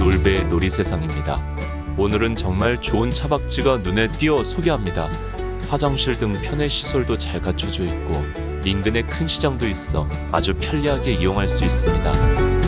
놀배 놀이세상입니다. 오늘은 정말 좋은 차박지가 눈에 띄어 소개합니다. 화장실 등 편의 시설도 잘 갖춰져 있고 인근에 큰 시장도 있어 아주 편리하게 이용할 수 있습니다.